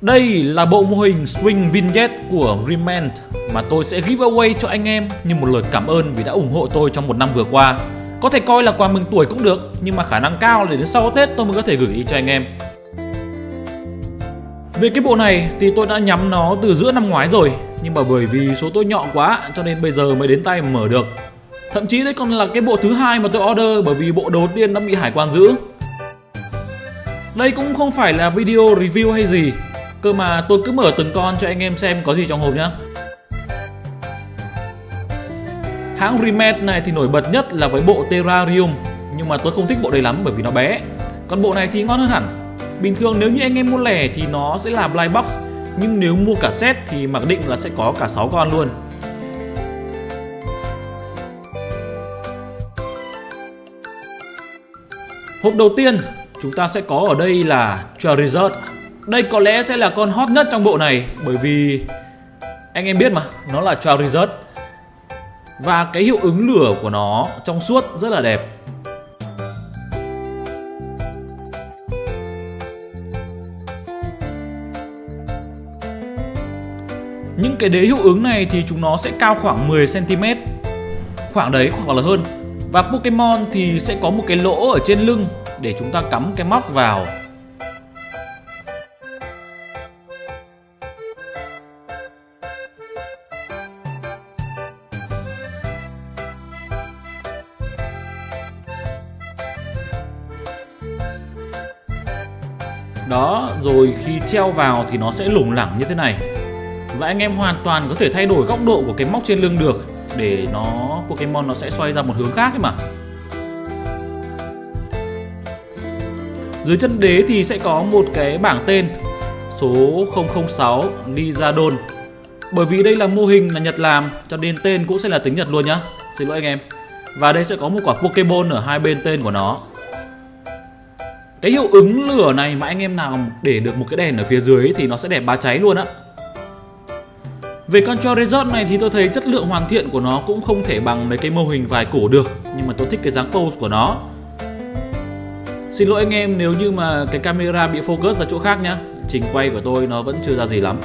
Đây là bộ mô hình Swing Vignette của Remand mà tôi sẽ giveaway cho anh em như một lời cảm ơn vì đã ủng hộ tôi trong một năm vừa qua. Có thể coi là quà mừng tuổi cũng được, nhưng mà khả năng cao là đến sau Tết tôi mới có thể gửi đi cho anh em. Về cái bộ này thì tôi đã nhắm nó từ giữa năm ngoái rồi Nhưng mà bởi vì số tôi nhọn quá cho nên bây giờ mới đến tay mở được Thậm chí đấy còn là cái bộ thứ hai mà tôi order bởi vì bộ đầu tiên đã bị hải quan giữ Đây cũng không phải là video review hay gì Cơ mà tôi cứ mở từng con cho anh em xem có gì trong hộp nhá. Hãng Remed này thì nổi bật nhất là với bộ Terrarium, Nhưng mà tôi không thích bộ này lắm bởi vì nó bé. Còn bộ này thì ngon hơn hẳn. Bình thường nếu như anh em mua lẻ thì nó sẽ là blind box, Nhưng nếu mua cả set thì mặc định là sẽ có cả 6 con luôn. Hộp đầu tiên chúng ta sẽ có ở đây là Charizard. Đây có lẽ sẽ là con hot nhất trong bộ này Bởi vì anh em biết mà, nó là Charizard Và cái hiệu ứng lửa của nó trong suốt rất là đẹp. Những cái đế hiệu ứng này thì chúng nó sẽ cao khoảng 10cm Khoảng đấy hoặc là hơn. Và Pokemon thì sẽ có một cái lỗ ở trên lưng để chúng ta cắm cái móc vào. Đó, rồi khi treo vào thì nó sẽ lủng lẳng như thế này. Và anh em hoàn toàn có thể thay đổi góc độ của cái móc trên lưng được để nó Pokemon nó sẽ xoay ra một hướng khác ấy mà. Dưới chân đế thì sẽ có một cái bảng tên số 006 Lizardon bởi vì đây là mô hình là Nhật làm cho nên tên cũng sẽ là tiếng Nhật luôn nhá. Xin lỗi anh em. Và đây sẽ có một quả pokemon ở hai bên tên của nó cái hiệu ứng lửa này mà anh em nào để được một cái đèn ở phía dưới thì nó sẽ đẹp bá cháy luôn á. Về con Charizard này thì tôi thấy chất lượng hoàn thiện của nó cũng không thể bằng mấy cái mô hình vài cổ được, Nhưng mà tôi thích cái dáng pose của nó. Xin lỗi anh em nếu như mà cái camera bị focus ra chỗ khác nhá. Trình quay của tôi nó vẫn chưa ra gì lắm.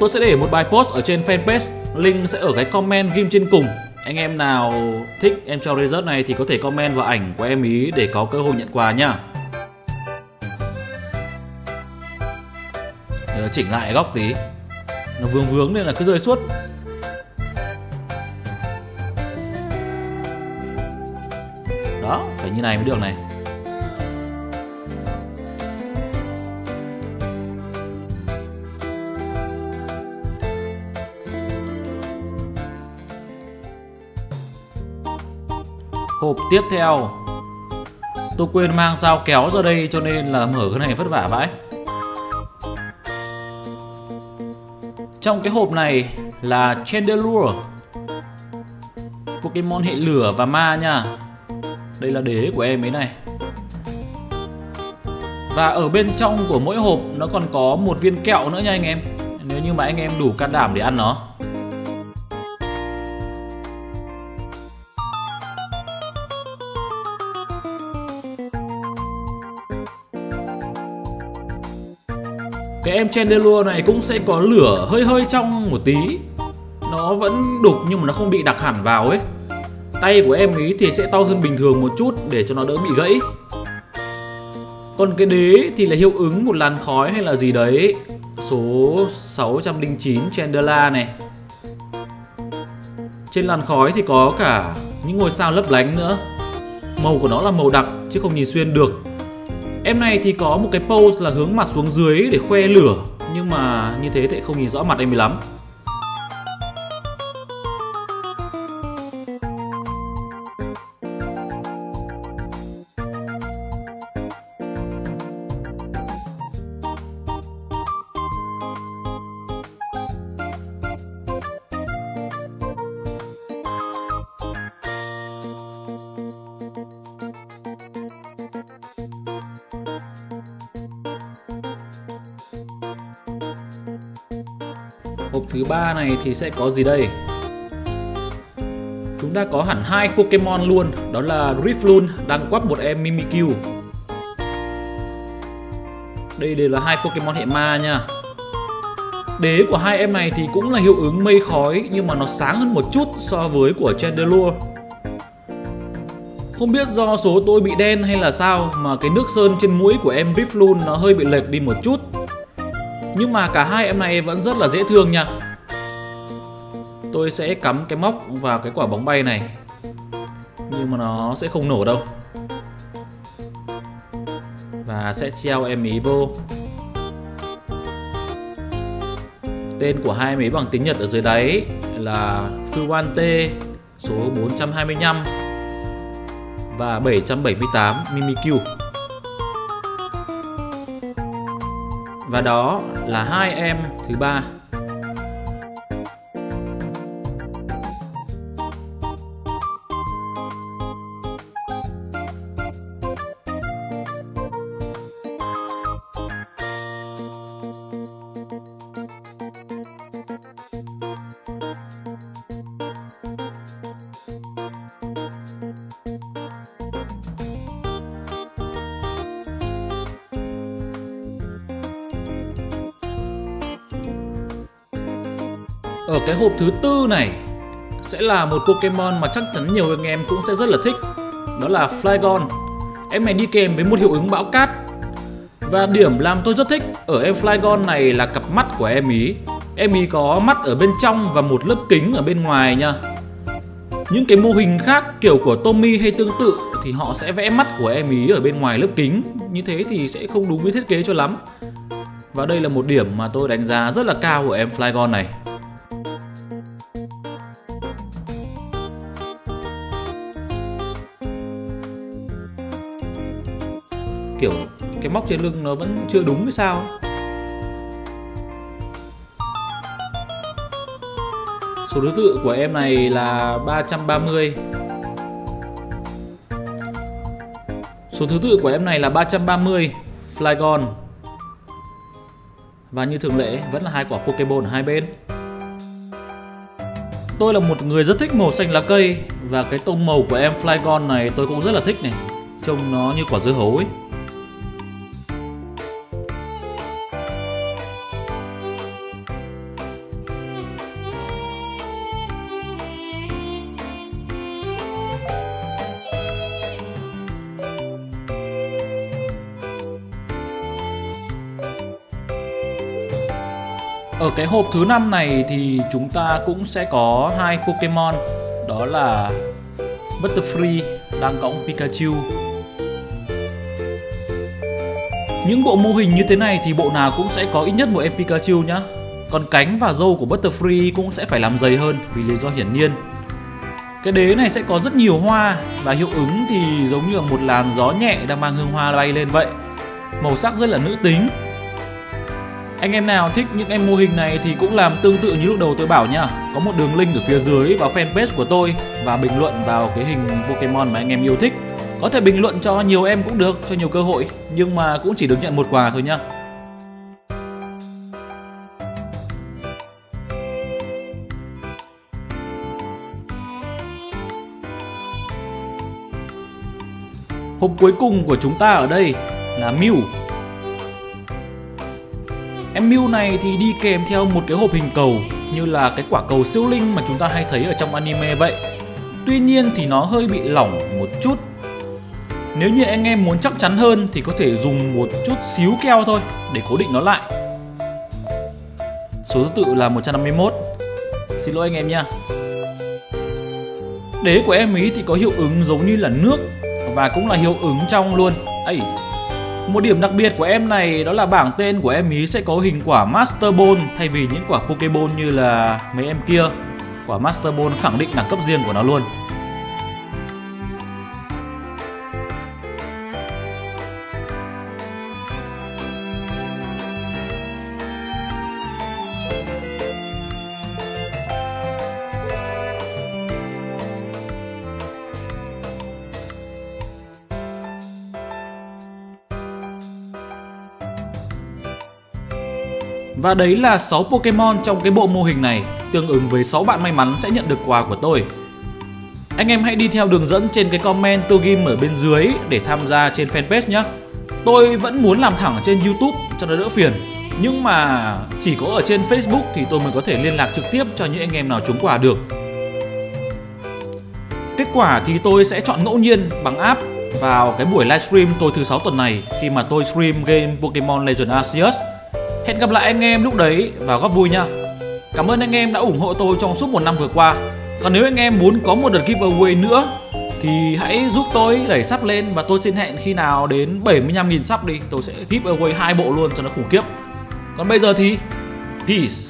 Tôi sẽ để một bài post ở trên fanpage, Link sẽ ở cái comment ghim trên cùng. Anh em nào thích em cho result này thì có thể comment vào ảnh của em ý để có cơ hội nhận quà nhá. Chỉnh lại góc tí. Nó vướng vướng nên là cứ rơi suốt. Đó, phải như này mới được này. Hộp tiếp theo. Tôi quên mang dao kéo ra đây cho nên là mở cái này vất vả vãi. Trong cái hộp này là Chandelure. Pokemon hệ lửa và ma nha. Đây là đế của em ấy này. Và ở bên trong của mỗi hộp nó còn có một viên kẹo nữa nha anh em. Nếu như mà anh em đủ can đảm để ăn nó. Em Chandelure này cũng sẽ có lửa hơi hơi trong một tí. Nó vẫn đục nhưng mà nó không bị đặc hẳn vào ấy. Tay của em ý thì sẽ to hơn bình thường một chút để cho nó đỡ bị gãy. Còn cái đế thì là hiệu ứng một làn khói hay là gì đấy? Số 609 Chandela này. Trên làn khói thì có cả những ngôi sao lấp lánh nữa. Màu của nó là màu đặc chứ không nhìn xuyên được. Em này thì có một cái pose là hướng mặt xuống dưới để khoe lửa, Nhưng mà như thế thì không nhìn rõ mặt em lắm. Hộp thứ ba này thì sẽ có gì đây? Chúng ta có hẳn hai Pokemon luôn, đó là Riftloon đang quắp một em Mimikyu. Đây đều là hai Pokemon hệ ma nha Đế của hai em này thì cũng là hiệu ứng mây khói nhưng mà nó sáng hơn một chút so với của Chandelure Không biết do số tôi bị đen hay là sao mà cái nước sơn trên mũi của em Riffloon nó hơi bị lệch đi một chút nhưng mà cả hai em này vẫn rất là dễ thương nha. Tôi sẽ cắm cái móc vào cái quả bóng bay này. Nhưng mà nó sẽ không nổ đâu. Và sẽ treo em ý vô. Tên của hai em ý bằng tiếng Nhật ở dưới đáy là Fuwante số 425 và 778 Mimikyu. Và đó là hai em thứ ba. Ở cái hộp thứ tư này sẽ là một Pokemon mà chắc chắn nhiều anh em cũng sẽ rất là thích. Đó là Flygon. Em này đi kèm với một hiệu ứng bão cát. Và điểm làm tôi rất thích ở em Flygon này là cặp mắt của em ý. Em ý có mắt ở bên trong và một lớp kính ở bên ngoài nha. Những cái mô hình khác kiểu của Tommy hay tương tự thì họ sẽ vẽ mắt của em ý ở bên ngoài lớp kính. Như thế thì sẽ không đúng với thiết kế cho lắm. Và đây là một điểm mà tôi đánh giá rất là cao của em Flygon này. Kiểu cái móc trên lưng nó vẫn chưa đúng hay sao Số thứ tự của em này là 330 Số thứ tự của em này là 330 Flygon. Và như thường lệ, vẫn là hai quả Pokeball ở hai bên. Tôi là một người rất thích màu xanh lá cây Và cái tông màu của em Flygon này tôi cũng rất là thích này. Trông nó như quả dưa hấu ấy. Ở cái hộp thứ năm này thì chúng ta cũng sẽ có hai Pokemon. Đó là Butterfree đang cõng Pikachu. Những bộ mô hình như thế này thì bộ nào cũng sẽ có ít nhất một em Pikachu nhá. Còn cánh và râu của Butterfree cũng sẽ phải làm dày hơn vì lý do hiển nhiên. Cái đế này sẽ có rất nhiều hoa và hiệu ứng thì giống như là một làn gió nhẹ đang mang hương hoa bay lên vậy. Màu sắc rất là nữ tính anh em nào thích những em mô hình này thì cũng làm tương tự như lúc đầu tôi bảo nhá. Có một đường link ở phía dưới vào fanpage của tôi Và bình luận vào cái hình Pokemon mà anh em yêu thích. Có thể bình luận cho nhiều em cũng được, cho nhiều cơ hội Nhưng mà cũng chỉ được nhận một quà thôi nhá. Hộp cuối cùng của chúng ta ở đây là Mew. Em Mew này thì đi kèm theo một cái hộp hình cầu như là cái quả cầu siêu linh mà chúng ta hay thấy ở trong anime vậy. Tuy nhiên thì nó hơi bị lỏng một chút. Nếu như anh em muốn chắc chắn hơn thì có thể dùng một chút xíu keo thôi để cố định nó lại. Số thứ tự là 151. Xin lỗi anh em nha. Đế của em ý thì có hiệu ứng giống như là nước và cũng là hiệu ứng trong luôn. Ấy, một điểm đặc biệt của em này đó là bảng tên của em ý sẽ có hình quả Master Ball thay vì những quả Pokeball như là mấy em kia. Quả Master Ball khẳng định đẳng cấp riêng của nó luôn. Và đấy là 6 Pokemon trong cái bộ mô hình này, tương ứng với 6 bạn may mắn sẽ nhận được quà của tôi. Anh em hãy đi theo đường dẫn trên cái comment tôi ghim ở bên dưới để tham gia trên fanpage nhé. Tôi vẫn muốn làm thẳng trên YouTube cho nó đỡ phiền Nhưng mà chỉ có ở trên Facebook thì tôi mới có thể liên lạc trực tiếp cho những anh em nào trúng quà được Kết quả thì tôi sẽ chọn ngẫu nhiên bằng app vào cái buổi livestream tôi thứ sáu tuần này khi mà tôi stream game Pokemon Legend Arceus. Hẹn gặp lại anh em lúc đấy và góp vui nha. Cảm ơn anh em đã ủng hộ tôi trong suốt một năm vừa qua. Còn nếu anh em muốn có một đợt giveaway nữa, thì hãy giúp tôi đẩy sắp lên và tôi xin hẹn khi nào đến 75.000 sắp đi tôi sẽ giveaway hai bộ luôn cho nó khủng khiếp. Còn bây giờ thì, peace.